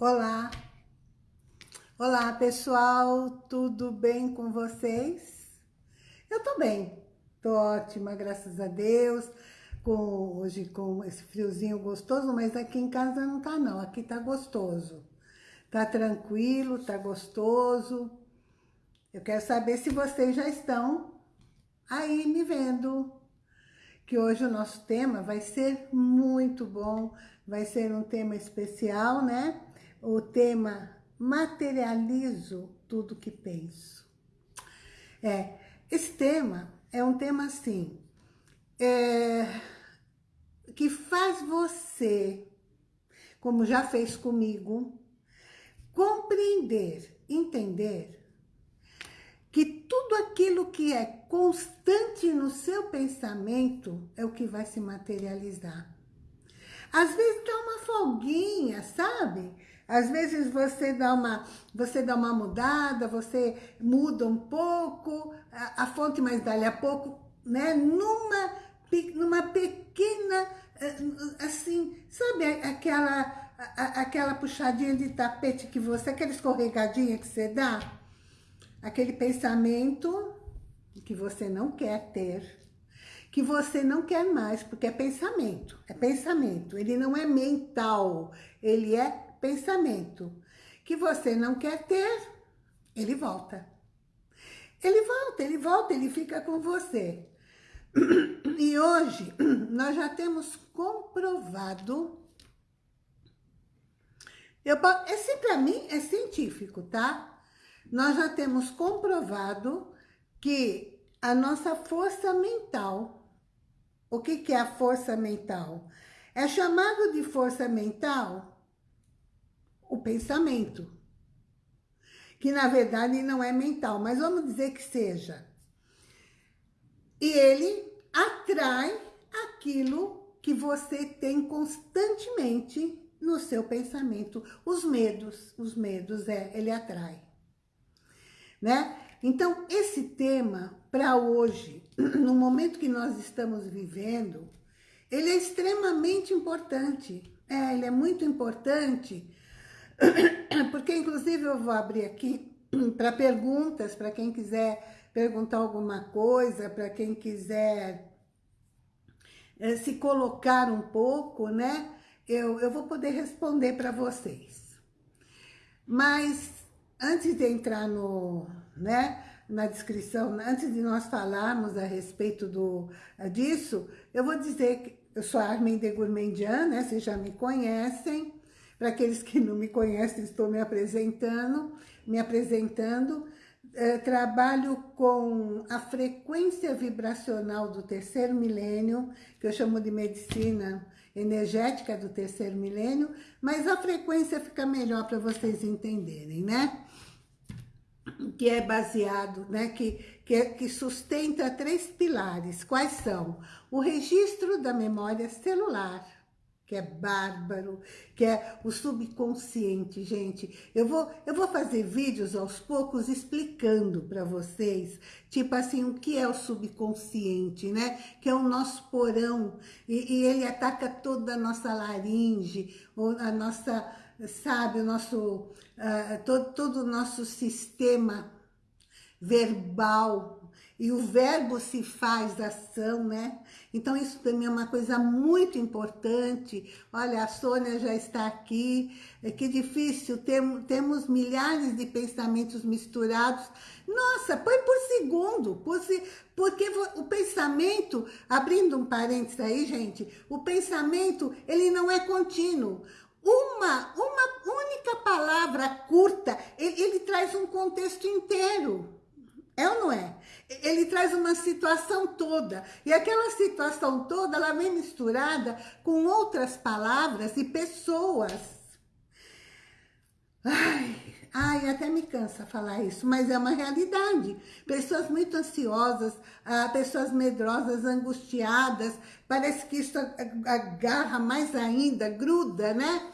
Olá! Olá, pessoal! Tudo bem com vocês? Eu tô bem, tô ótima, graças a Deus. Com, hoje com esse friozinho gostoso, mas aqui em casa não tá não, aqui tá gostoso. Tá tranquilo, tá gostoso. Eu quero saber se vocês já estão aí me vendo. Que hoje o nosso tema vai ser muito bom, vai ser um tema especial, né? O tema materializo tudo que penso. É, esse tema é um tema assim, é, que faz você, como já fez comigo, compreender, entender que tudo aquilo que é constante no seu pensamento é o que vai se materializar. Às vezes dá uma folguinha, sabe? Às vezes você dá uma, você dá uma mudada, você muda um pouco a, a fonte, mas dali a pouco, né? Numa, numa pequena, eh, assim, sabe aquela, aquela puxadinha de tapete que você, aquela escorregadinha que você dá? Aquele pensamento que você não quer ter, que você não quer mais, porque é pensamento, é pensamento, ele não é mental, ele é pensamento que você não quer ter, ele volta. Ele volta, ele volta, ele fica com você. E hoje nós já temos comprovado, eu, esse para mim é científico, tá? Nós já temos comprovado que a nossa força mental, o que, que é a força mental? É chamado de força mental o pensamento. Que na verdade não é mental, mas vamos dizer que seja. E ele atrai aquilo que você tem constantemente no seu pensamento. Os medos, os medos, é, ele atrai. Né? Então, esse tema, para hoje, no momento que nós estamos vivendo, ele é extremamente importante. É, ele é muito importante porque inclusive eu vou abrir aqui para perguntas, para quem quiser perguntar alguma coisa, para quem quiser é, se colocar um pouco, né? Eu, eu vou poder responder para vocês. Mas antes de entrar no, né, na descrição, antes de nós falarmos a respeito do, disso, eu vou dizer que eu sou a Armin de Gourmandian, né? Vocês já me conhecem. Para aqueles que não me conhecem, estou me apresentando, me apresentando. É, trabalho com a frequência vibracional do terceiro milênio, que eu chamo de medicina energética do terceiro milênio, mas a frequência fica melhor para vocês entenderem, né? Que é baseado, né? Que, que, é, que sustenta três pilares. Quais são? O registro da memória celular, que é bárbaro, que é o subconsciente, gente. Eu vou, eu vou fazer vídeos aos poucos explicando para vocês, tipo assim, o que é o subconsciente, né? Que é o nosso porão, e, e ele ataca toda a nossa laringe, a nossa, sabe, o nosso, uh, todo, todo o nosso sistema verbal, e o verbo se faz ação, né? Então isso também é uma coisa muito importante. Olha, a Sônia já está aqui. É que difícil, Tem, temos milhares de pensamentos misturados. Nossa, põe por segundo, por se, porque o pensamento, abrindo um parênteses aí, gente, o pensamento, ele não é contínuo. Uma, uma única palavra curta, ele, ele traz um contexto inteiro. É ou não é? Ele traz uma situação toda. E aquela situação toda, ela vem misturada com outras palavras e pessoas. Ai, ai, até me cansa falar isso, mas é uma realidade. Pessoas muito ansiosas, ah, pessoas medrosas, angustiadas, parece que isso agarra mais ainda, gruda, né?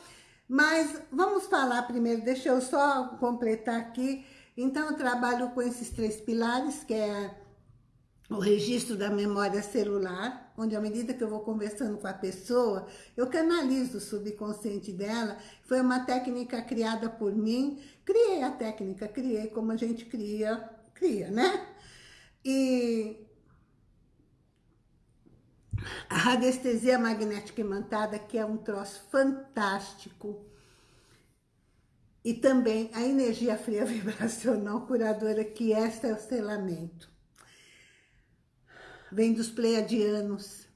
Mas vamos falar primeiro, deixa eu só completar aqui então, eu trabalho com esses três pilares, que é o registro da memória celular, onde à medida que eu vou conversando com a pessoa, eu canalizo o subconsciente dela. Foi uma técnica criada por mim. Criei a técnica, criei como a gente cria, cria, né? E a radiestesia magnética imantada, que é um troço fantástico. E também a energia fria vibracional curadora, que é o selamento. Vem dos pleiadianos.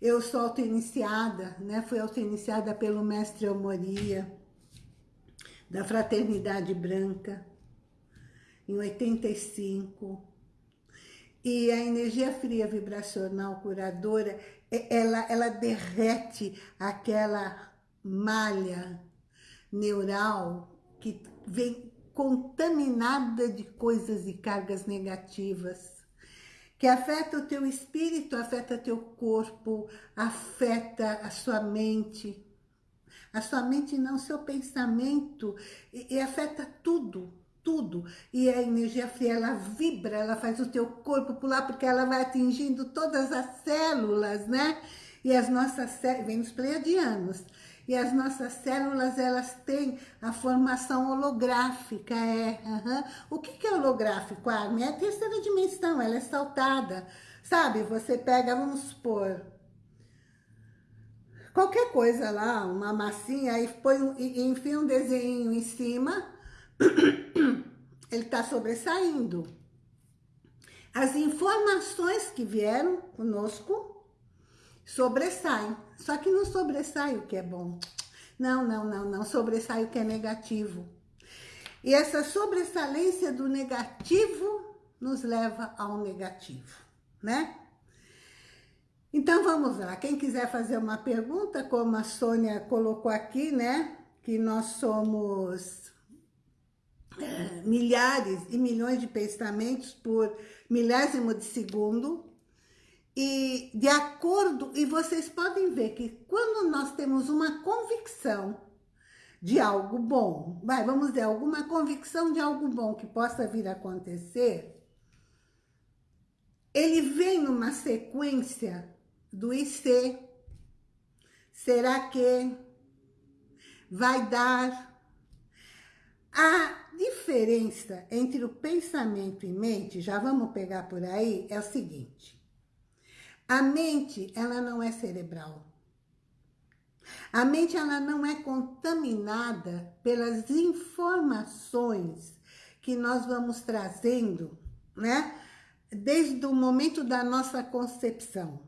Eu sou auto-iniciada, né? Fui auto-iniciada pelo mestre Almoria, da Fraternidade Branca, em 85 e a energia fria vibracional curadora, ela, ela derrete aquela malha neural que vem contaminada de coisas e cargas negativas, que afeta o teu espírito, afeta teu corpo, afeta a sua mente, a sua mente não, seu pensamento, e, e afeta tudo, tudo. E a energia fria, ela vibra, ela faz o teu corpo pular, porque ela vai atingindo todas as células, né? E as nossas células, vem dos pleiadianos, e as nossas células, elas têm a formação holográfica, é. Uhum. O que, que é holográfico, Armin? É a terceira dimensão, ela é saltada. Sabe, você pega, vamos supor, qualquer coisa lá, uma massinha, aí põe, enfia um desenho em cima, ele está sobressaindo. As informações que vieram conosco sobressaem. Só que não sobressai o que é bom. Não, não, não, não. Sobressai o que é negativo. E essa sobressalência do negativo nos leva ao negativo, né? Então vamos lá. Quem quiser fazer uma pergunta, como a Sônia colocou aqui, né? Que nós somos é, milhares e milhões de pensamentos por milésimo de segundo. E de acordo, e vocês podem ver que quando nós temos uma convicção de algo bom, vai, vamos dizer, alguma convicção de algo bom que possa vir a acontecer, ele vem numa sequência do IC, será que, vai dar, a diferença entre o pensamento e mente, já vamos pegar por aí, é o seguinte. A mente, ela não é cerebral. A mente, ela não é contaminada pelas informações que nós vamos trazendo, né? Desde o momento da nossa concepção.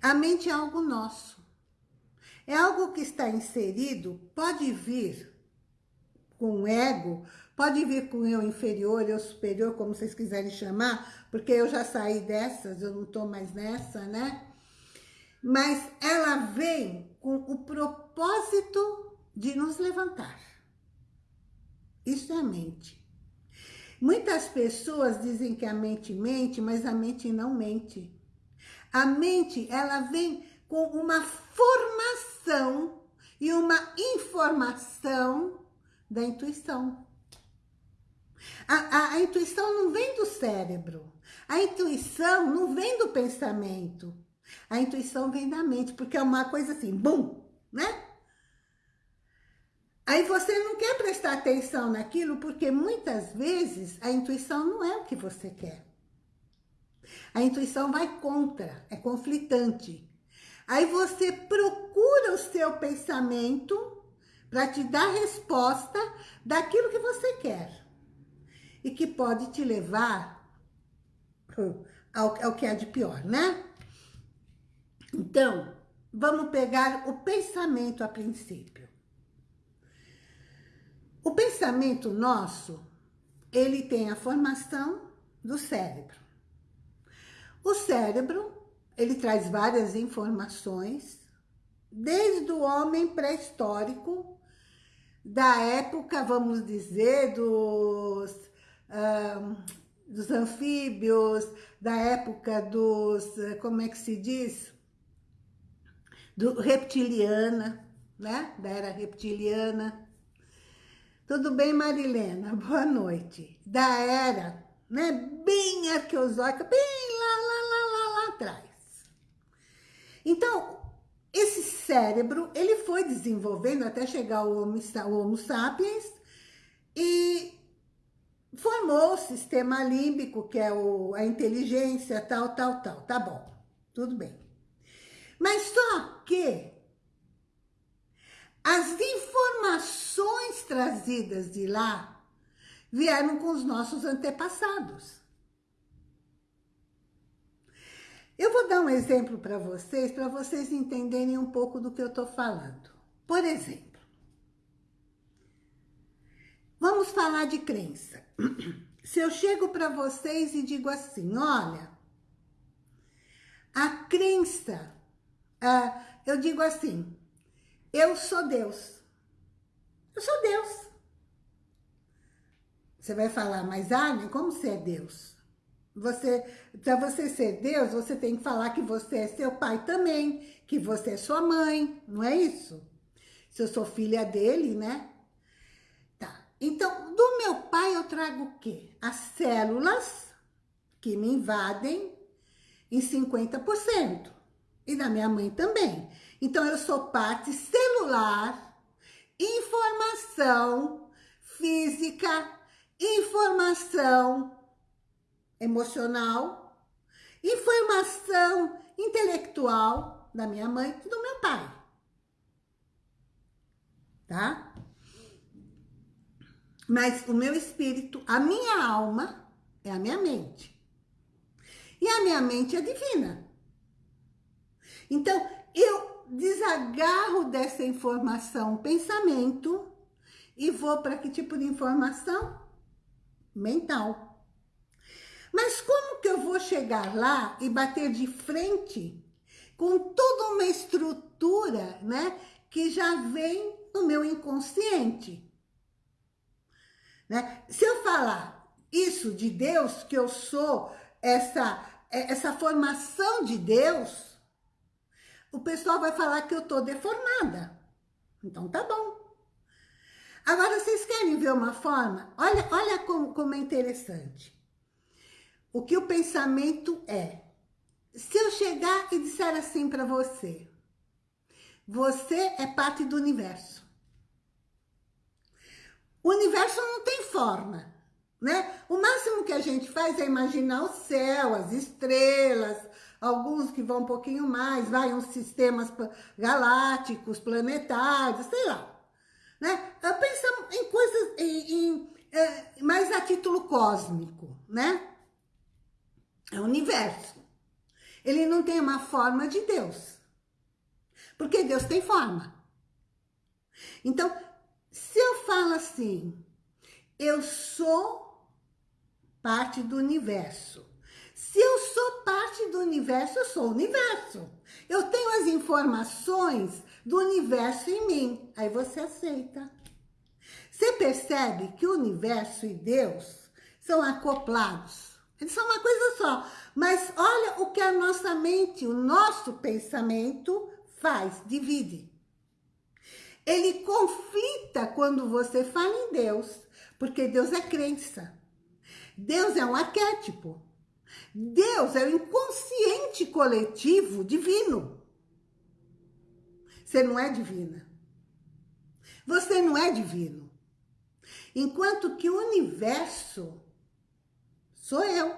A mente é algo nosso. É algo que está inserido, pode vir com ego, pode vir com eu inferior, eu superior, como vocês quiserem chamar, porque eu já saí dessas, eu não estou mais nessa, né? Mas ela vem com o propósito de nos levantar. Isso é a mente. Muitas pessoas dizem que a mente mente, mas a mente não mente. A mente, ela vem com uma formação e uma informação da intuição. A, a, a, intuição não vem do cérebro. A intuição não vem do pensamento. A intuição vem da mente, porque é uma coisa assim, bum, né? Aí você não quer prestar atenção naquilo, porque muitas vezes a intuição não é o que você quer. A intuição vai contra, é conflitante. Aí você procura o seu pensamento para te dar resposta daquilo que você quer. E que pode te levar ao, ao que é de pior, né? Então, vamos pegar o pensamento a princípio. O pensamento nosso, ele tem a formação do cérebro. O cérebro, ele traz várias informações, desde o homem pré-histórico da época, vamos dizer, dos, dos anfíbios, da época dos, como é que se diz? Do reptiliana, né? Da era reptiliana. Tudo bem, Marilena? Boa noite. Da era, né? Bem arqueosóica, bem lá, lá, lá, lá, atrás. Então, esse cérebro, ele foi desenvolvendo até chegar ao Homo, Homo sapiens e formou o sistema límbico, que é o, a inteligência, tal, tal, tal. Tá bom, tudo bem. Mas só que as informações trazidas de lá vieram com os nossos antepassados. Eu vou dar um exemplo para vocês, para vocês entenderem um pouco do que eu estou falando. Por exemplo, vamos falar de crença. Se eu chego para vocês e digo assim, olha, a crença, uh, eu digo assim, eu sou Deus. Eu sou Deus. Você vai falar, mas Arne, como você é Deus? Você, para você ser Deus, você tem que falar que você é seu pai também, que você é sua mãe, não é isso? Se eu sou filha dele, né? Então, do meu pai eu trago o quê? As células que me invadem em 50%. E da minha mãe também. Então, eu sou parte celular, informação física, informação emocional, informação intelectual da minha mãe e do meu pai. Tá? Mas o meu espírito, a minha alma, é a minha mente. E a minha mente é divina. Então, eu desagarro dessa informação pensamento e vou para que tipo de informação? Mental. Mas como que eu vou chegar lá e bater de frente com toda uma estrutura, né, que já vem no meu inconsciente? Né? Se eu falar isso de Deus, que eu sou essa, essa formação de Deus, o pessoal vai falar que eu tô deformada. Então tá bom. Agora, vocês querem ver uma forma? Olha, olha como, como é interessante. O que o pensamento é. Se eu chegar e disser assim para você, você é parte do universo. O universo não tem forma, né? O máximo que a gente faz é imaginar o céu, as estrelas, alguns que vão um pouquinho mais, vai uns sistemas galácticos, planetários, sei lá. Né? Pensa em coisas em, em, é, mais a título cósmico, né? É o universo. Ele não tem uma forma de Deus. Porque Deus tem forma. Então, se eu falo assim, eu sou parte do universo. Se eu sou parte do universo, eu sou o universo. Eu tenho as informações do universo em mim. Aí você aceita. Você percebe que o universo e Deus são acoplados. Eles são uma coisa só. Mas olha o que a nossa mente, o nosso pensamento faz, divide. Ele conflita quando você fala em Deus, porque Deus é crença. Deus é um arquétipo. Deus é o inconsciente coletivo divino. Você não é divina. Você não é divino. Enquanto que o universo sou eu.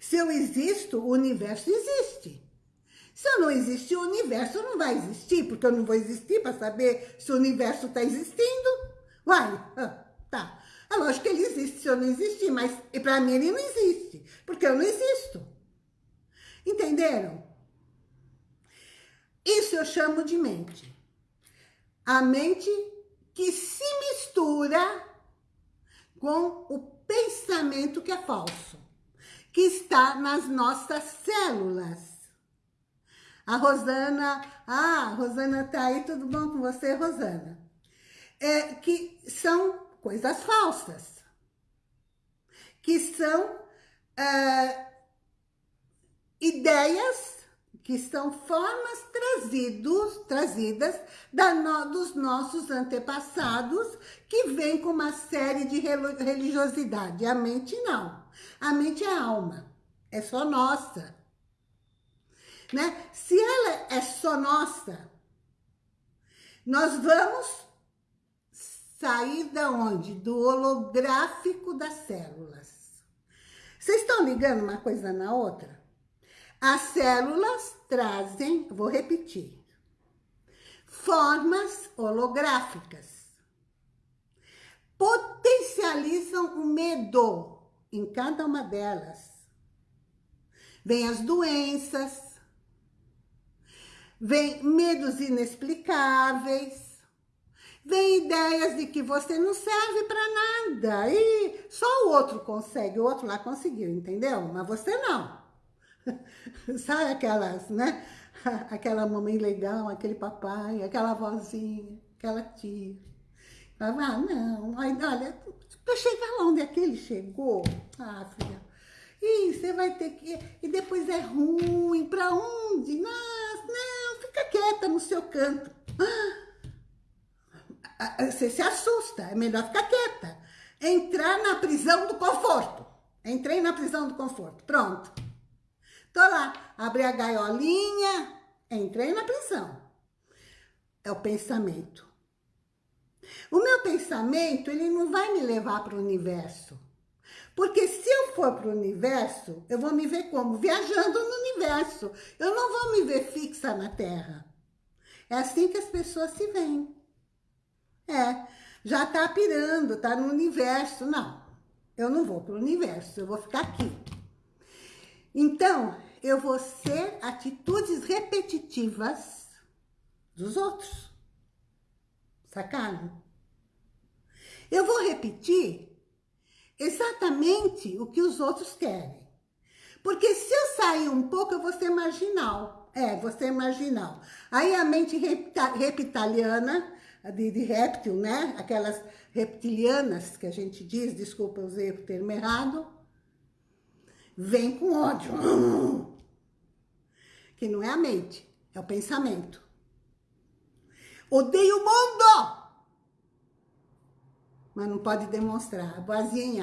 Se eu existo, o universo existe. Se eu não existir, o universo não vai existir, porque eu não vou existir para saber se o universo está existindo. Uai, ah, tá. É lógico que ele existe se eu não existir, mas para mim ele não existe, porque eu não existo. Entenderam? Isso eu chamo de mente. A mente que se mistura com o pensamento que é falso, que está nas nossas células. A Rosana, ah, Rosana tá aí, tudo bom com você, Rosana? É, que são coisas falsas, que são é, ideias, que são formas trazidos, trazidas da no, dos nossos antepassados, que vem com uma série de religiosidade. A mente não. A mente é alma, é só nossa. Né? Se ela é só nossa, nós vamos sair da onde? Do holográfico das células. Vocês estão ligando uma coisa na outra? As células trazem, vou repetir, formas holográficas. Potencializam o medo em cada uma delas. Vem as doenças, vem medos inexplicáveis, vem ideias de que você não serve para nada. E só o outro consegue, o outro lá conseguiu, entendeu? Mas você não. Sabe aquelas, né? Aquela mamãe legal, aquele papai, aquela vozinha, aquela tia. Ah, não, olha, para chegar lá onde aquele chegou, ah, filha, e você vai ter que... E depois é ruim, para onde? Não, fica quieta no seu canto. Ah, você se assusta, é melhor ficar quieta. Entrar na prisão do conforto. Entrei na prisão do conforto, pronto. Tô lá, abri a gaiolinha, entrei na prisão. É o pensamento. O meu pensamento, ele não vai me levar para o universo. Porque se eu for para o universo, eu vou me ver como? Viajando no universo. Eu não vou me ver fixa na Terra. É assim que as pessoas se veem. É, já tá pirando, tá no universo. Não, eu não vou para o universo, eu vou ficar aqui. Então, eu vou ser atitudes repetitivas dos outros. Sacaram? Eu vou repetir exatamente o que os outros querem. Porque se eu sair um pouco, eu vou ser marginal. É, vou ser marginal. Aí a mente reptiliana de, de réptil, né? Aquelas reptilianas que a gente diz, desculpa, usei o termo errado, vem com ódio. Que não é a mente, é o pensamento. Odeio o mundo! Mas não pode demonstrar, a vozinha.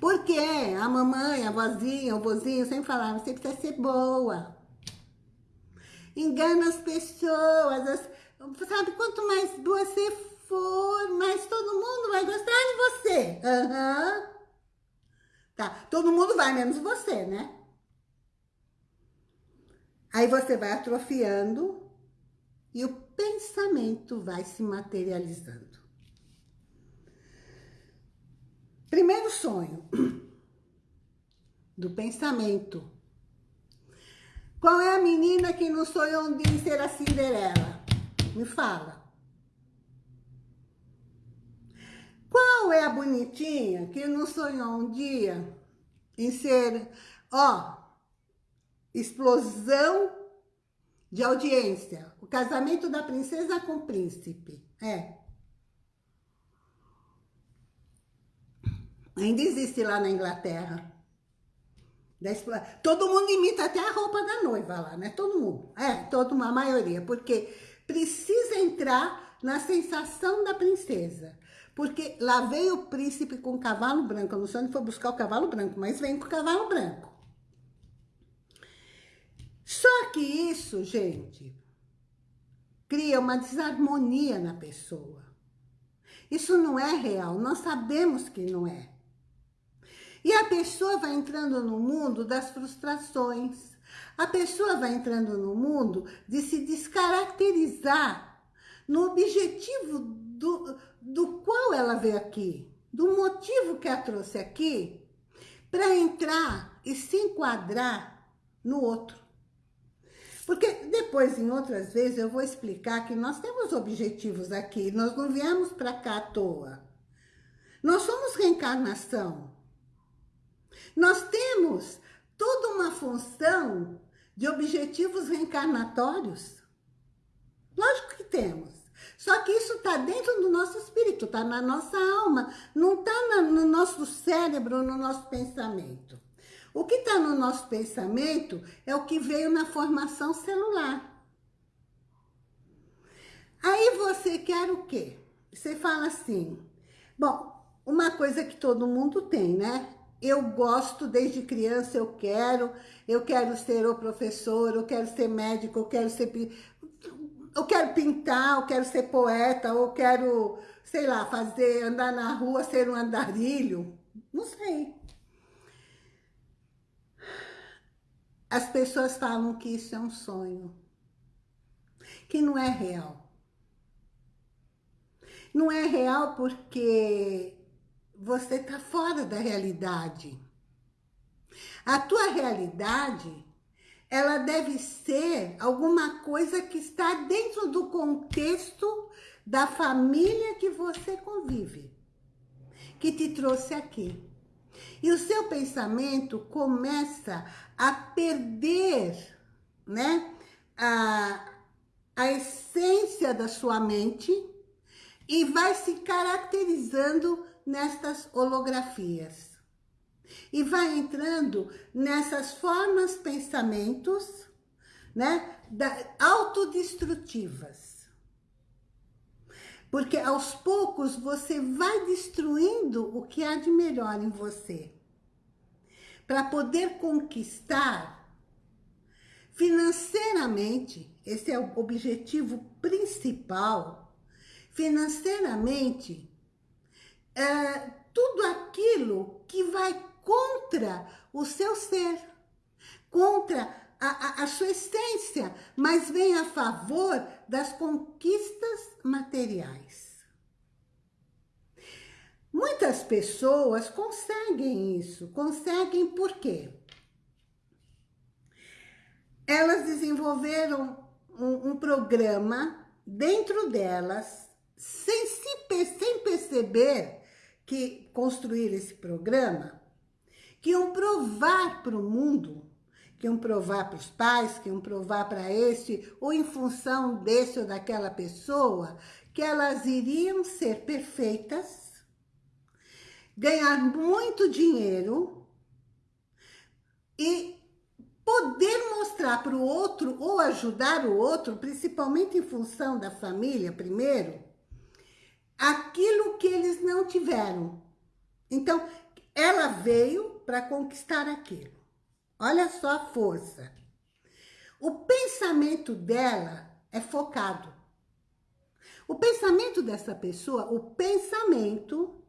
Porque a mamãe, a vozinha, o vozinho sempre falavam, você precisa ser boa. Engana as pessoas, as, Sabe, quanto mais você for, mais todo mundo vai gostar de você. Uhum. Tá, todo mundo vai, menos você, né? Aí você vai atrofiando e o pensamento vai se materializando. Primeiro sonho do pensamento. Qual é a menina que não sonhou de ser a Cinderela? Me fala. Qual é a bonitinha que não sonhou um dia em ser, ó, explosão de audiência? O casamento da princesa com o príncipe. É. Ainda existe lá na Inglaterra. Todo mundo imita até a roupa da noiva lá, né? Todo mundo. É, toda uma maioria. Porque precisa entrar na sensação da princesa. Porque lá veio o príncipe com o cavalo branco. Eu não sei onde foi buscar o cavalo branco, mas vem com o cavalo branco. Só que isso, gente, cria uma desarmonia na pessoa. Isso não é real, nós sabemos que não é. E a pessoa vai entrando no mundo das frustrações, a pessoa vai entrando no mundo de se descaracterizar no objetivo do, do qual ela veio aqui, do motivo que a trouxe aqui, para entrar e se enquadrar no outro. Porque depois, em outras vezes, eu vou explicar que nós temos objetivos aqui, nós não viemos para cá à toa. Nós somos reencarnação. Nós temos toda uma função de objetivos reencarnatórios? Lógico que temos. Só que isso está dentro do nosso espírito, está na nossa alma, não está no nosso cérebro, no nosso pensamento. O que está no nosso pensamento é o que veio na formação celular. Aí você quer o quê? Você fala assim, bom, uma coisa que todo mundo tem, né? Eu gosto desde criança, eu quero, eu quero ser o professor, eu quero ser médico, eu quero ser... Eu quero pintar, eu quero ser poeta, eu quero, sei lá, fazer, andar na rua, ser um andarilho. Não sei. As pessoas falam que isso é um sonho, que não é real. Não é real porque você está fora da realidade. A tua realidade, ela deve ser alguma coisa que está dentro do contexto da família que você convive, que te trouxe aqui. E o seu pensamento começa a perder né, a, a essência da sua mente e vai se caracterizando nestas holografias. E vai entrando nessas formas pensamentos, né, da, autodestrutivas. Porque aos poucos você vai destruindo o que há de melhor em você. Para poder conquistar financeiramente, esse é o objetivo principal, financeiramente, é, tudo aquilo que vai contra o seu ser, contra a, a, a sua essência, mas vem a favor das conquistas materiais. Muitas pessoas conseguem isso. Conseguem por quê? Elas desenvolveram um, um programa dentro delas, sem, se, sem perceber que construíram esse programa, que iam provar para o mundo, que iam provar para os pais, que iam provar para esse, ou em função desse ou daquela pessoa, que elas iriam ser perfeitas, ganhar muito dinheiro e poder mostrar para o outro ou ajudar o outro, principalmente em função da família primeiro, aquilo que eles não tiveram. Então, ela veio para conquistar aquilo. Olha só a força. O pensamento dela é focado. O pensamento dessa pessoa, o pensamento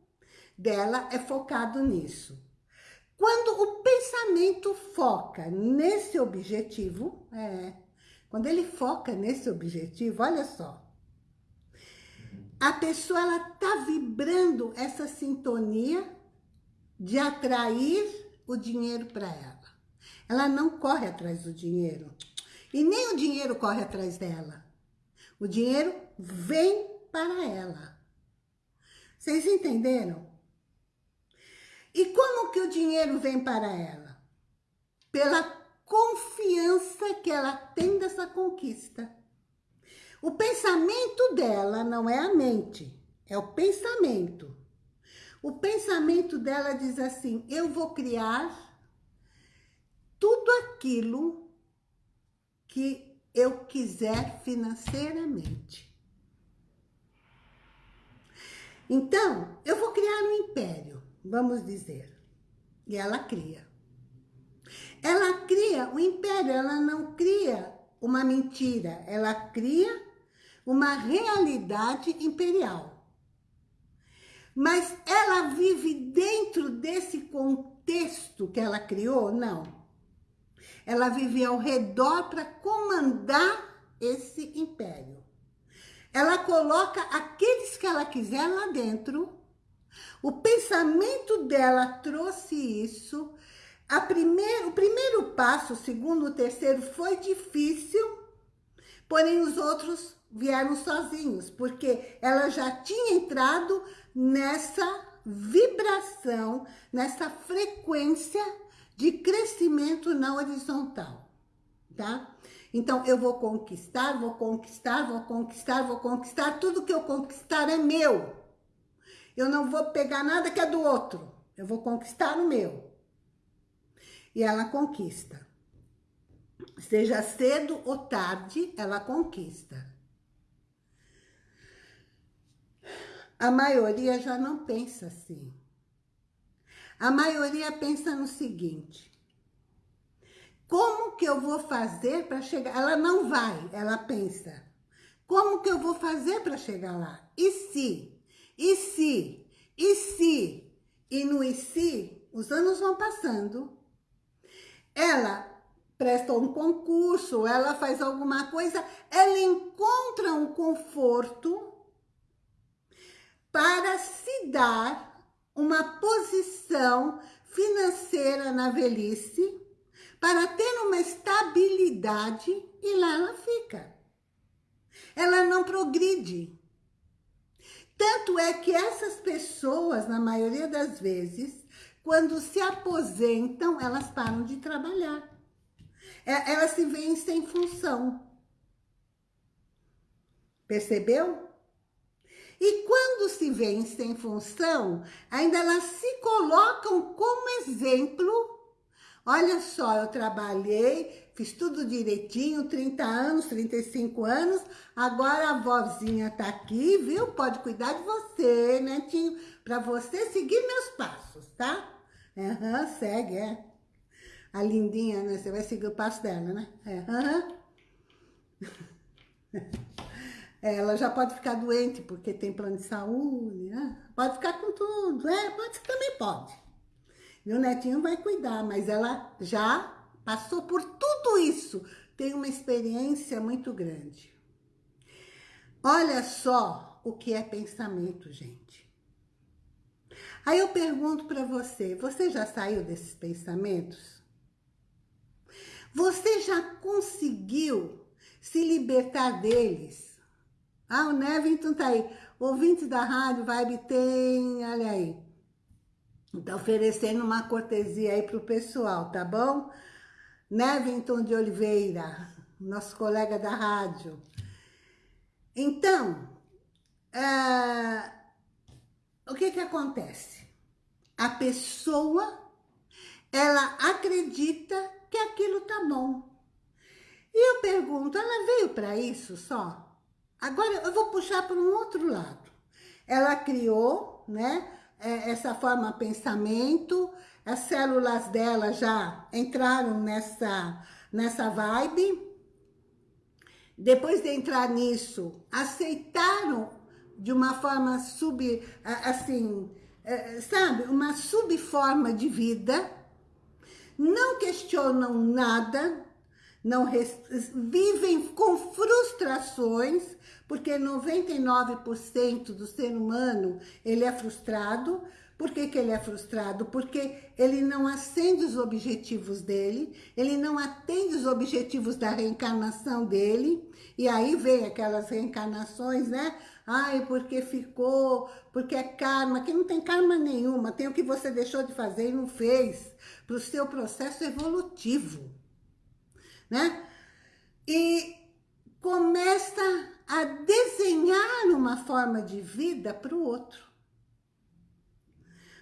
dela é focado nisso. Quando o pensamento foca nesse objetivo, é, quando ele foca nesse objetivo, olha só, a pessoa ela tá vibrando essa sintonia de atrair o dinheiro para ela. Ela não corre atrás do dinheiro. E nem o dinheiro corre atrás dela. O dinheiro vem para ela. Vocês entenderam? E como que o dinheiro vem para ela? Pela confiança que ela tem dessa conquista. O pensamento dela não é a mente, é o pensamento. O pensamento dela diz assim, eu vou criar tudo aquilo que eu quiser financeiramente. Então, eu vou criar um império, vamos dizer. E ela cria. Ela cria um império, ela não cria uma mentira, ela cria uma realidade imperial. Mas ela vive dentro desse contexto que ela criou? Não. Ela vive ao redor para comandar esse império. Ela coloca aqueles que ela quiser lá dentro. O pensamento dela trouxe isso. A primeiro, o primeiro passo, o segundo, o terceiro foi difícil, porém os outros vieram sozinhos, porque ela já tinha entrado nessa vibração, nessa frequência de crescimento na horizontal, tá? Então, eu vou conquistar, vou conquistar, vou conquistar, vou conquistar, tudo que eu conquistar é meu. Eu não vou pegar nada que é do outro, eu vou conquistar o meu. E ela conquista. Seja cedo ou tarde, ela conquista. A maioria já não pensa assim. A maioria pensa no seguinte, como que eu vou fazer para chegar? Ela não vai, ela pensa, como que eu vou fazer para chegar lá? E se? E se? E se? E no e se, os anos vão passando, ela presta um concurso, ela faz alguma coisa, ela encontra um conforto para se dar uma posição financeira na velhice, para ter uma estabilidade e lá ela fica. Ela não progride. Tanto é que essas pessoas, na maioria das vezes, quando se aposentam, elas param de trabalhar. É, elas se veem sem função. Percebeu? E quando se veem sem função, ainda elas se colocam como exemplo. Olha só, eu trabalhei, fiz tudo direitinho, 30 anos, 35 anos, agora a vozinha tá aqui, viu? Pode cuidar de você, netinho, para você seguir meus passos, tá? Uhum, segue, é. A lindinha, né? Você vai seguir o passo dela, né? É. Uhum. Ela já pode ficar doente porque tem plano de saúde, né? Pode ficar com tudo, é, pode, também pode. Meu netinho vai cuidar, mas ela já passou por tudo isso. Tem uma experiência muito grande. Olha só o que é pensamento, gente. Aí eu pergunto para você, você já saiu desses pensamentos? Você já conseguiu se libertar deles? Ah, o Nevington tá aí. Ouvintes da rádio Vibe tem, olha aí. Tá oferecendo uma cortesia aí pro pessoal, tá bom? Nevington de Oliveira, nosso colega da rádio. Então, é, o que que acontece? A pessoa, ela acredita que aquilo tá bom. E eu pergunto, ela veio para isso só? Agora eu vou puxar para um outro lado. Ela criou, né, é, essa forma pensamento, as células dela já entraram nessa, nessa vibe. Depois de entrar nisso, aceitaram de uma forma sub, assim, é, sabe, uma subforma de vida, não questionam nada, não vivem com frustrações, porque 99% do ser humano, ele é frustrado. Por que, que ele é frustrado? Porque ele não acende os objetivos dele, ele não atende os objetivos da reencarnação dele, e aí vem aquelas reencarnações, né? Ai, porque ficou, porque é karma, que não tem karma nenhuma, tem o que você deixou de fazer e não fez, para o seu processo evolutivo, né? E começa a desenhar uma forma de vida para o outro.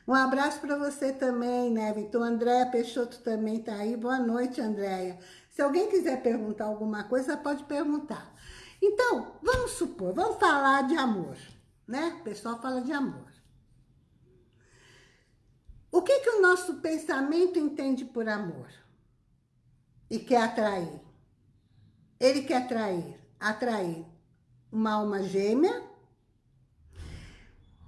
Um abraço para você também, né, Vitor? Andréia Peixoto também está aí. Boa noite, Andréia. Se alguém quiser perguntar alguma coisa, pode perguntar. Então, vamos supor, vamos falar de amor, né? O pessoal fala de amor. O que, que o nosso pensamento entende por amor? E quer atrair? Ele quer atrair, atrair uma alma gêmea.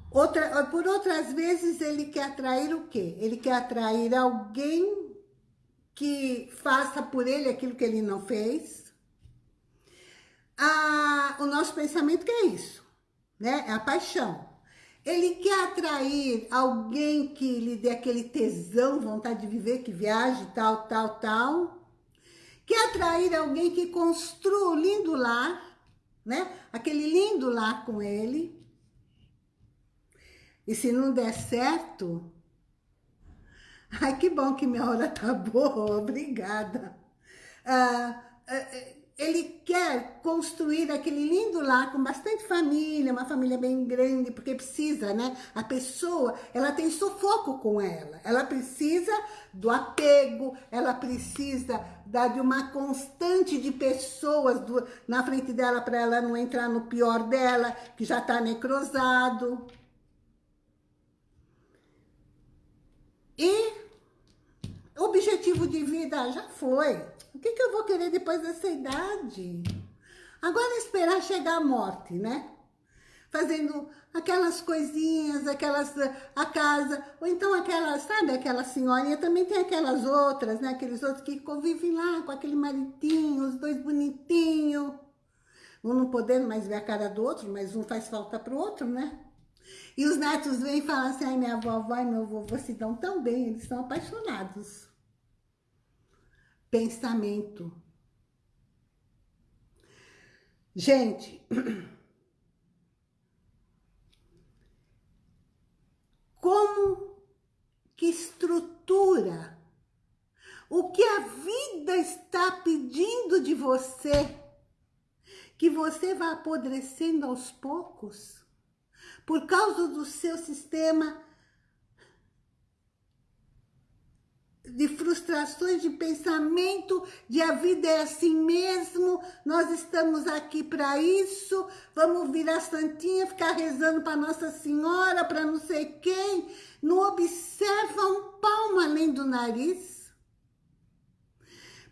Outra, por outras vezes, ele quer atrair o quê? Ele quer atrair alguém que faça por ele aquilo que ele não fez. Ah, o nosso pensamento que é isso, né? É a paixão. Ele quer atrair alguém que lhe dê aquele tesão, vontade de viver, que viaje, tal, tal, tal. Quer atrair alguém que construa um lindo lar né? Aquele lindo lá com ele. E se não der certo... Ai, que bom que minha hora tá boa, obrigada. Ah, ah ele quer construir aquele lindo lar com bastante família, uma família bem grande, porque precisa, né? A pessoa, ela tem sufoco com ela. Ela precisa do apego, ela precisa da, de uma constante de pessoas do, na frente dela para ela não entrar no pior dela, que já está necrosado. E objetivo de vida já foi. O que, que eu vou querer depois dessa idade? Agora esperar chegar a morte, né? Fazendo aquelas coisinhas, aquelas, a casa, ou então aquelas, sabe, aquela senhorinha, também tem aquelas outras, né, aqueles outros que convivem lá com aquele maridinho, os dois bonitinhos, um não podendo mais ver a cara do outro, mas um faz falta pro outro, né? E os netos vêm e falam assim, ai, minha vovó e meu vovô se dão tão bem, eles são apaixonados. Pensamento. Gente, como que estrutura o que a vida está pedindo de você, que você vai apodrecendo aos poucos, por causa do seu sistema de frustrações de pensamento, de a vida é assim mesmo, nós estamos aqui para isso, vamos virar santinha, ficar rezando para Nossa Senhora, para não sei quem, não observa um palmo além do nariz.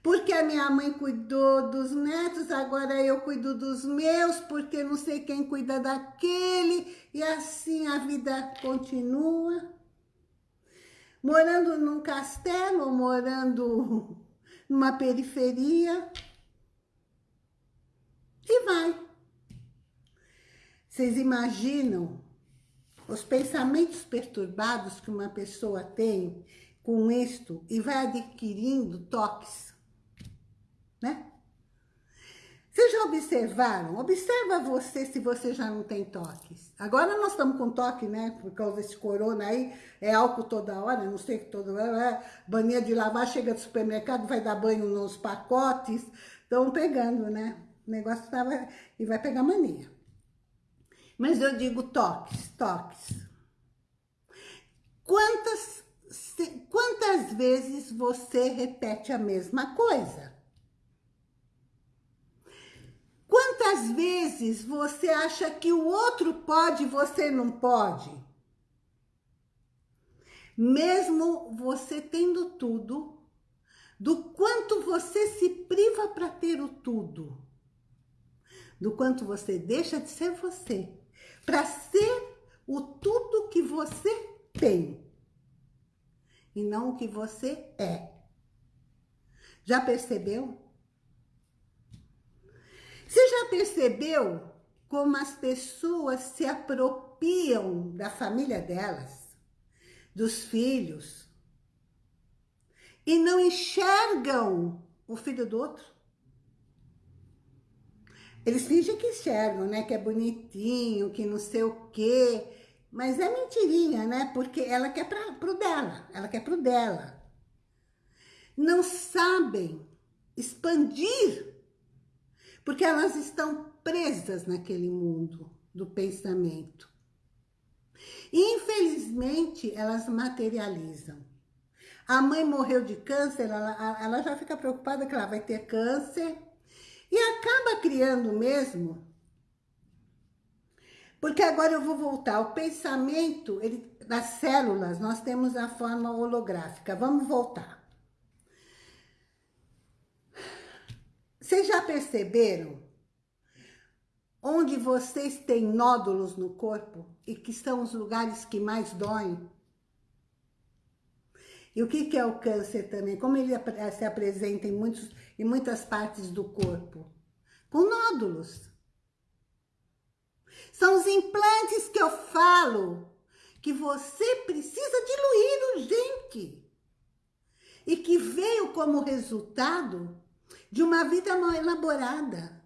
Porque a minha mãe cuidou dos netos, agora eu cuido dos meus, porque não sei quem cuida daquele, e assim a vida continua morando num castelo, morando numa periferia. E vai. Vocês imaginam os pensamentos perturbados que uma pessoa tem com isto e vai adquirindo toques, né? Vocês já observaram? Observa você se você já não tem toques. Agora nós estamos com toque, né? Por causa desse corona aí, é álcool toda hora, não sei que toda hora, é baninha de lavar, chega do supermercado, vai dar banho nos pacotes, estão pegando, né? O negócio tava... e vai pegar mania. Mas eu digo toques, toques. Quantas, quantas vezes você repete a mesma coisa? Quantas vezes você acha que o outro pode e você não pode? Mesmo você tendo tudo, do quanto você se priva para ter o tudo, do quanto você deixa de ser você, para ser o tudo que você tem, e não o que você é. Já percebeu? Você já percebeu como as pessoas se apropriam da família delas, dos filhos, e não enxergam o filho do outro? Eles fingem que enxergam, né? Que é bonitinho, que não sei o quê. Mas é mentirinha, né? Porque ela quer pra, pro dela. Ela quer pro dela. Não sabem expandir porque elas estão presas naquele mundo do pensamento. E, infelizmente, elas materializam. A mãe morreu de câncer, ela, ela já fica preocupada que ela vai ter câncer e acaba criando mesmo. Porque agora eu vou voltar. O pensamento, ele, das células, nós temos a forma holográfica. Vamos voltar. Vocês já perceberam onde vocês têm nódulos no corpo e que são os lugares que mais doem? E o que, é o câncer também? Como ele se apresenta em, muitos, em muitas partes do corpo? Com nódulos. São os implantes que eu falo que você precisa diluir urgente. E que veio como resultado de uma vida mal elaborada.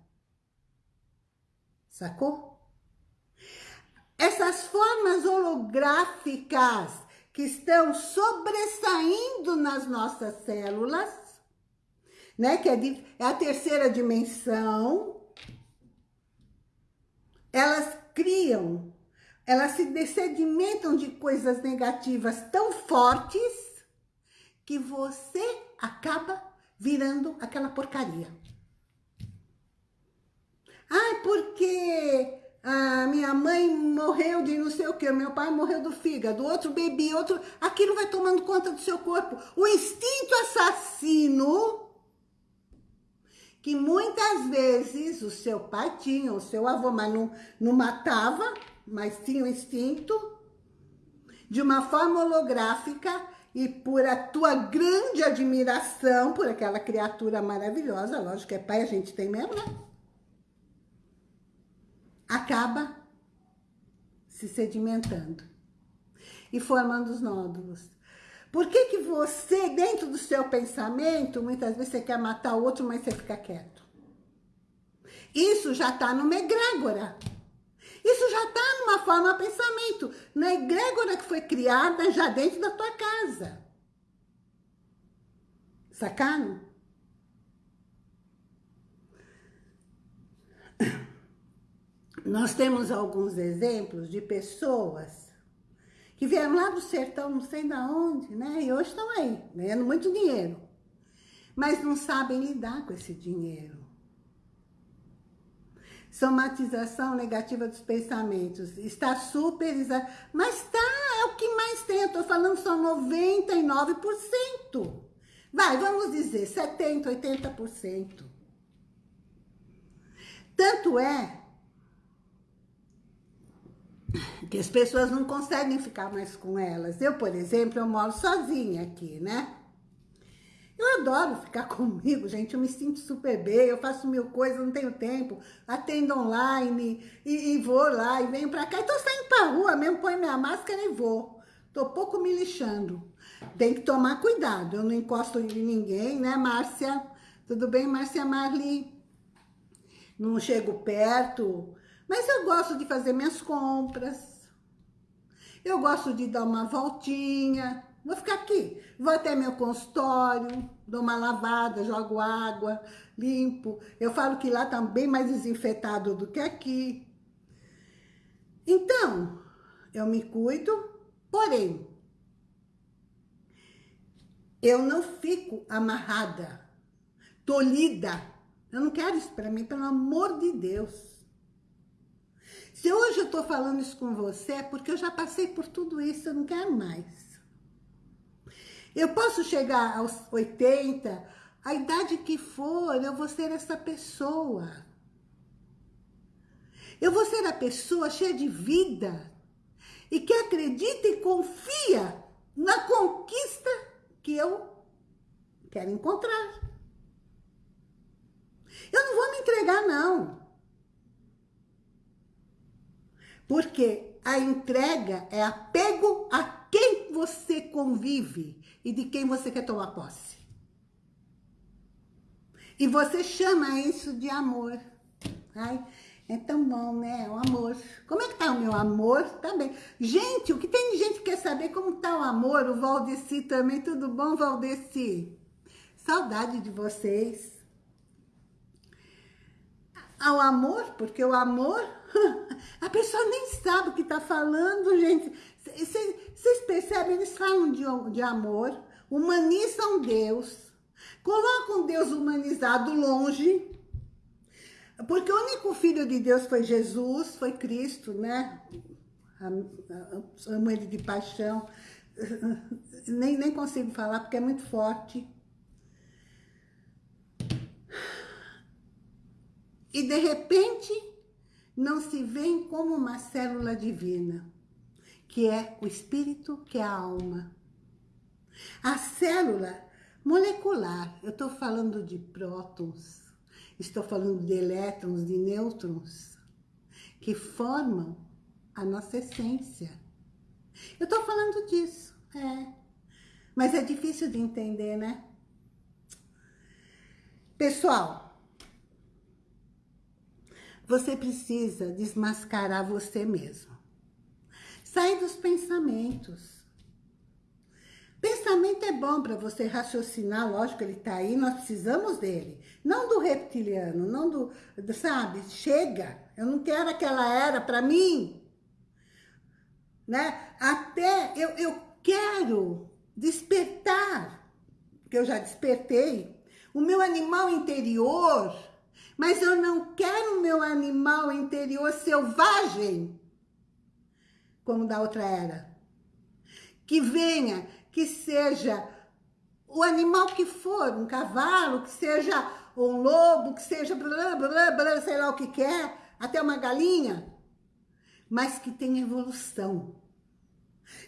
Sacou? Essas formas holográficas que estão sobressaindo nas nossas células, né? Que é, de, é a terceira dimensão, elas criam, elas se desedimentam de coisas negativas tão fortes que você acaba virando aquela porcaria. Ai, porque a minha mãe morreu de não sei o que, meu pai morreu do fígado, outro bebê, outro... Aquilo vai tomando conta do seu corpo. O instinto assassino, que muitas vezes o seu pai tinha, o seu avô, mas não, não matava, mas tinha o instinto, de uma forma holográfica e por a tua grande admiração por aquela criatura maravilhosa, lógico que é pai, a gente tem mesmo, né? Acaba se sedimentando e formando os nódulos. Por que que você, dentro do seu pensamento, muitas vezes você quer matar o outro, mas você fica quieto? Isso já está numa egrégora. Isso já está numa forma pensamento, na egrégora que foi criada já dentro da tua casa. Sacaram? Nós temos alguns exemplos de pessoas que vieram lá do sertão, não sei de onde, né? E hoje estão aí, ganhando muito dinheiro. Mas não sabem lidar com esse dinheiro somatização negativa dos pensamentos. Está super, mas tá, é o que mais tem. Eu tô falando só 99%. Vai, vamos dizer 70, 80%. Tanto é que as pessoas não conseguem ficar mais com elas. Eu, por exemplo, eu moro sozinha aqui, né? Eu adoro ficar comigo, gente, eu me sinto super bem, eu faço mil coisas, não tenho tempo, atendo online, e, e vou lá, e venho pra cá, e tô saindo pra rua mesmo, põe minha máscara e vou. Tô pouco me lixando. Tem que tomar cuidado, eu não encosto em ninguém, né, Márcia? Tudo bem, Márcia Marli? Não chego perto, mas eu gosto de fazer minhas compras. Eu gosto de dar uma voltinha, Vou ficar aqui, vou até meu consultório, dou uma lavada, jogo água, limpo. Eu falo que lá tá bem mais desinfetado do que aqui. Então, eu me cuido, porém, eu não fico amarrada, tolhida. Eu não quero isso para mim, pelo amor de Deus. Se hoje eu tô falando isso com você, é porque eu já passei por tudo isso, eu não quero mais. Eu posso chegar aos 80, a idade que for, eu vou ser essa pessoa. Eu vou ser a pessoa cheia de vida e que acredita e confia na conquista que eu quero encontrar. Eu não vou me entregar, não. Porque a entrega é apego a quem você convive e de quem você quer tomar posse. E você chama isso de amor. Ai, é tão bom, né? O amor. Como é que tá o meu amor? Tá bem. Gente, o que tem de gente que quer saber como tá o amor? O Valdeci também. Tudo bom, Valdeci? Saudade de vocês. Ao amor, porque o amor, a pessoa nem sabe o que tá falando, gente. Vocês percebem? Eles falam de, de amor, humanizam Deus, colocam Deus humanizado longe, porque o único filho de Deus foi Jesus, foi Cristo, né? Amo ele de paixão. Nem, nem consigo falar porque é muito forte. E de repente não se vê como uma célula divina que é o espírito, que é a alma. A célula molecular, eu estou falando de prótons, estou falando de elétrons, de nêutrons, que formam a nossa essência. Eu estou falando disso, é. Mas é difícil de entender, né? Pessoal, você precisa desmascarar você mesmo. Sai dos pensamentos. Pensamento é bom para você raciocinar, lógico, ele está aí, nós precisamos dele. Não do reptiliano, não do, do sabe, chega, eu não quero aquela era para mim. Né? Até eu, eu quero despertar, que eu já despertei, o meu animal interior, mas eu não quero meu animal interior selvagem. como da outra era. Que venha, que seja o animal que for, um cavalo, que seja um lobo, que seja blá, blá, blá, sei lá o que quer, é, até uma galinha, mas que tenha evolução.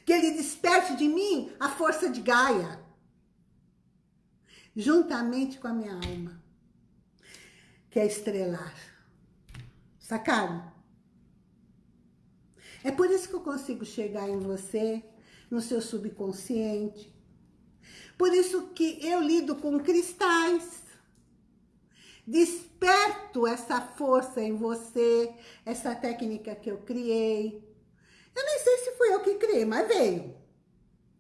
Que ele desperte de mim a força de Gaia, juntamente com a minha alma, que é estrelar. Sacaram? É por isso que eu consigo chegar em você, no seu subconsciente. Por isso que eu lido com cristais. Desperto essa força em você, essa técnica que eu criei. Eu nem sei se fui eu que criei, mas veio.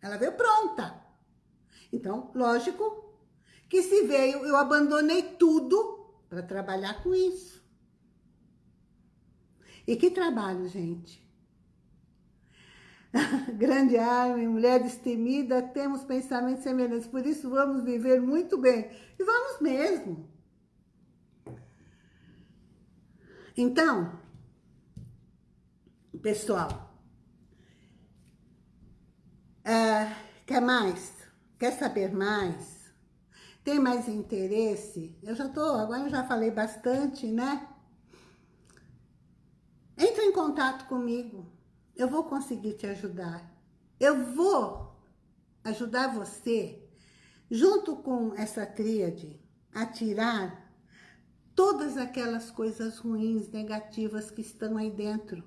Ela veio pronta. Então, lógico que se veio, eu abandonei tudo para trabalhar com isso. E que trabalho, gente. Grande arma, mulher destemida, temos pensamentos semelhantes, por isso vamos viver muito bem. E vamos mesmo. Então, pessoal, uh, quer mais? Quer saber mais? Tem mais interesse? Eu já tô, agora eu já falei bastante, né? Entre em contato comigo. Eu vou conseguir te ajudar. Eu vou ajudar você, junto com essa tríade, a tirar todas aquelas coisas ruins, negativas que estão aí dentro,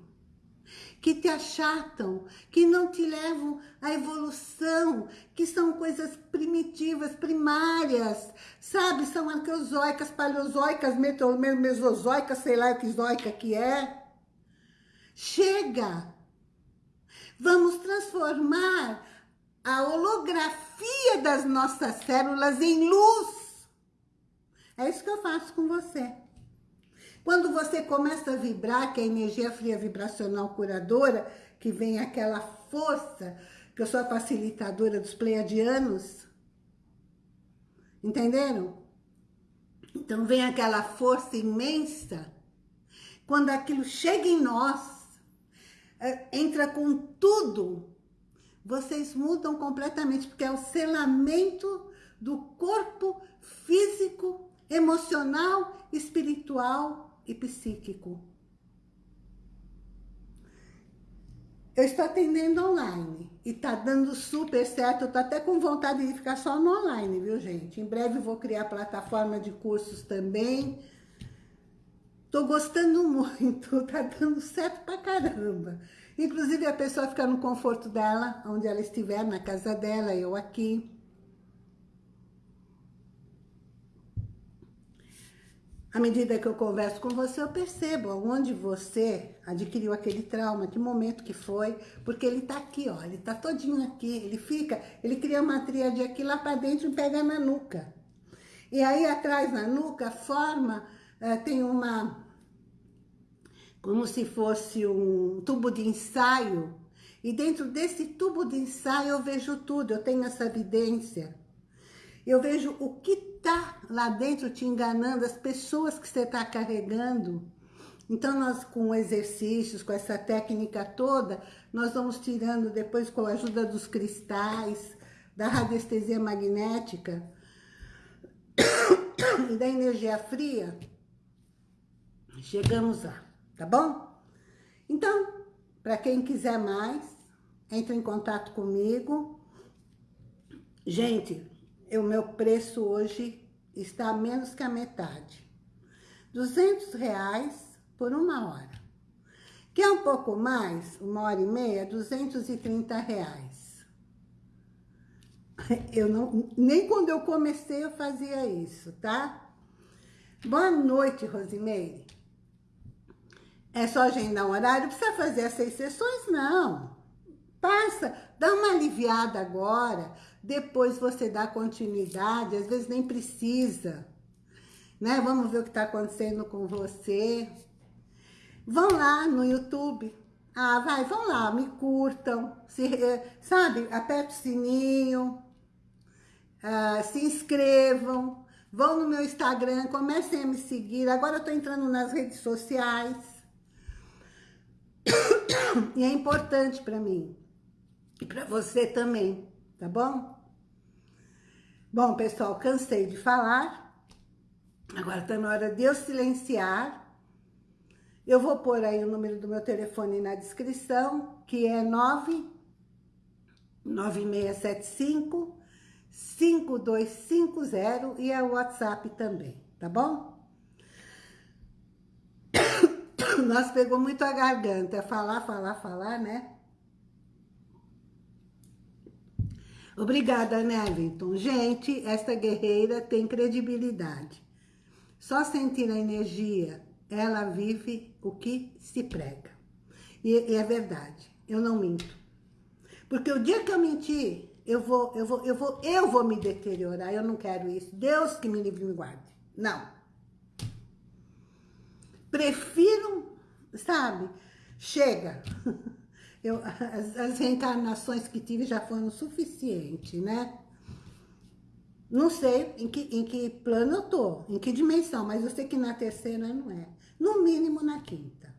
que te achatam, que não te levam à evolução, que são coisas primitivas, primárias, sabe? São arqueozoicas, paleozoicas, mesozoicas, sei lá que zoica que é. Chega! Vamos transformar a holografia das nossas células em luz. É isso que eu faço com você. Quando você começa a vibrar, que é a energia fria vibracional curadora, que vem aquela força, que eu sou a facilitadora dos pleiadianos, entenderam? Então vem aquela força imensa, quando aquilo chega em nós, é, entra com tudo, vocês mudam completamente, porque é o selamento do corpo físico emocional, espiritual e psíquico. Eu estou atendendo online e tá dando super certo. Eu tô até com vontade de ficar só no online, viu, gente? Em breve vou criar plataforma de cursos também. Tô gostando muito, tá dando certo pra caramba. Inclusive a pessoa fica no conforto dela, onde ela estiver, na casa dela, eu aqui. À medida que eu converso com você, eu percebo onde você adquiriu aquele trauma, que momento que foi, porque ele tá aqui, ó, ele tá todinho aqui, ele fica, ele cria uma tríade aqui lá para dentro e pega na nuca. E aí atrás na nuca forma, uh, tem uma, como se fosse um tubo de ensaio, e dentro desse tubo de ensaio eu vejo tudo, eu tenho essa evidência. Eu vejo o que tá lá dentro te enganando, as pessoas que você está carregando. Então, nós com exercícios, com essa técnica toda, nós vamos tirando depois com a ajuda dos cristais, da radiestesia magnética e da energia fria, chegamos lá, tá bom? Então, para quem quiser mais, entre em contato comigo. Gente, o meu preço hoje está menos que a metade. 200 reais por uma hora. Quer um pouco mais, uma hora e meia, 230 reais. Eu não, nem quando eu comecei eu fazia isso, tá? Boa noite, Rosimeire. É só agendar um horário? Precisa fazer as seis sessões? Não. Passa, dá uma aliviada agora depois você dá continuidade, às vezes nem precisa, né? Vamos ver o que está acontecendo com você. Vão lá no YouTube. Ah, vai, vão lá, me curtam, se, eh, sabe? Aperta o sininho, uh, se inscrevam, vão no meu Instagram, comecem a me seguir. Agora eu tô entrando nas redes sociais. E é importante para mim. E para você também, tá bom? Bom, pessoal, cansei de falar. Agora está na hora de eu silenciar. Eu vou pôr aí o número do meu telefone na descrição, que é 99675 5250 e é o WhatsApp também, tá bom? Nós pegou muito a garganta, falar, falar, falar, né? Obrigada, Nevington. Gente, esta guerreira tem credibilidade. Só sentir a energia, ela vive o que se prega. E, e é verdade, eu não minto. Porque o dia que eu mentir, eu vou, eu vou, eu vou, eu vou me deteriorar. Eu não quero isso. Deus que me livre e me guarde. Não. Prefiro, sabe? Chega. Eu, as, as reencarnações que tive já foram suficientes, né? Não sei em que, em que plano eu tô, em que dimensão, mas eu sei que na terceira não é. No mínimo na quinta.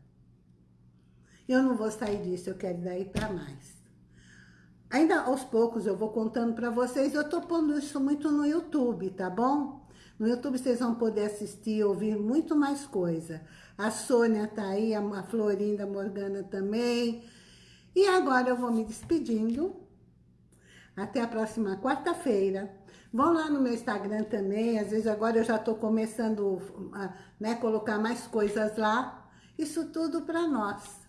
Eu não vou sair disso, eu quero daí para mais. Ainda aos poucos eu vou contando para vocês, eu tô pondo isso muito no YouTube, tá bom? No YouTube vocês vão poder assistir, ouvir muito mais coisa. A Sônia tá aí, a Florinda Morgana também. E agora eu vou me despedindo. Até a próxima quarta-feira. Vão lá no meu Instagram também, às vezes agora eu já estou começando a né, colocar mais coisas lá. Isso tudo para nós.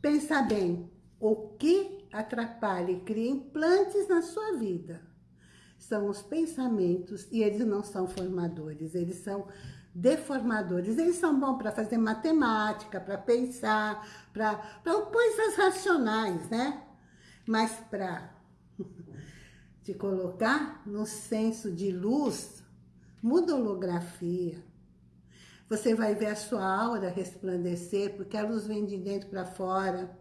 Pensa bem, o que atrapalha e cria implantes na sua vida são os pensamentos e eles não são formadores, eles são deformadores. Eles são bons para fazer matemática, para pensar, para coisas racionais, né? Mas para te colocar no senso de luz, muda holografia. Você vai ver a sua aura resplandecer, porque a luz vem de dentro para fora.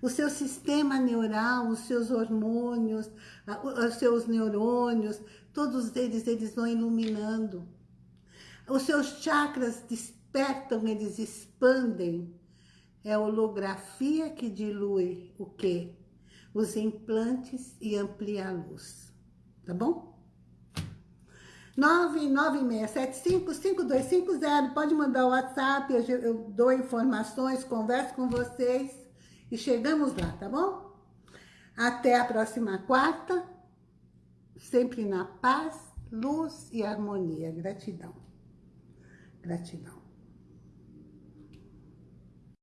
O seu sistema neural, os seus hormônios, os seus neurônios, todos eles, eles vão iluminando. Os seus chakras despertam, eles expandem. É a holografia que dilui o quê? Os implantes e amplia a luz. Tá bom? 996755250. Pode mandar o WhatsApp, eu, eu dou informações, converso com vocês e chegamos lá, tá bom? Até a próxima quarta, sempre na paz, luz e harmonia. Gratidão. Gratidão.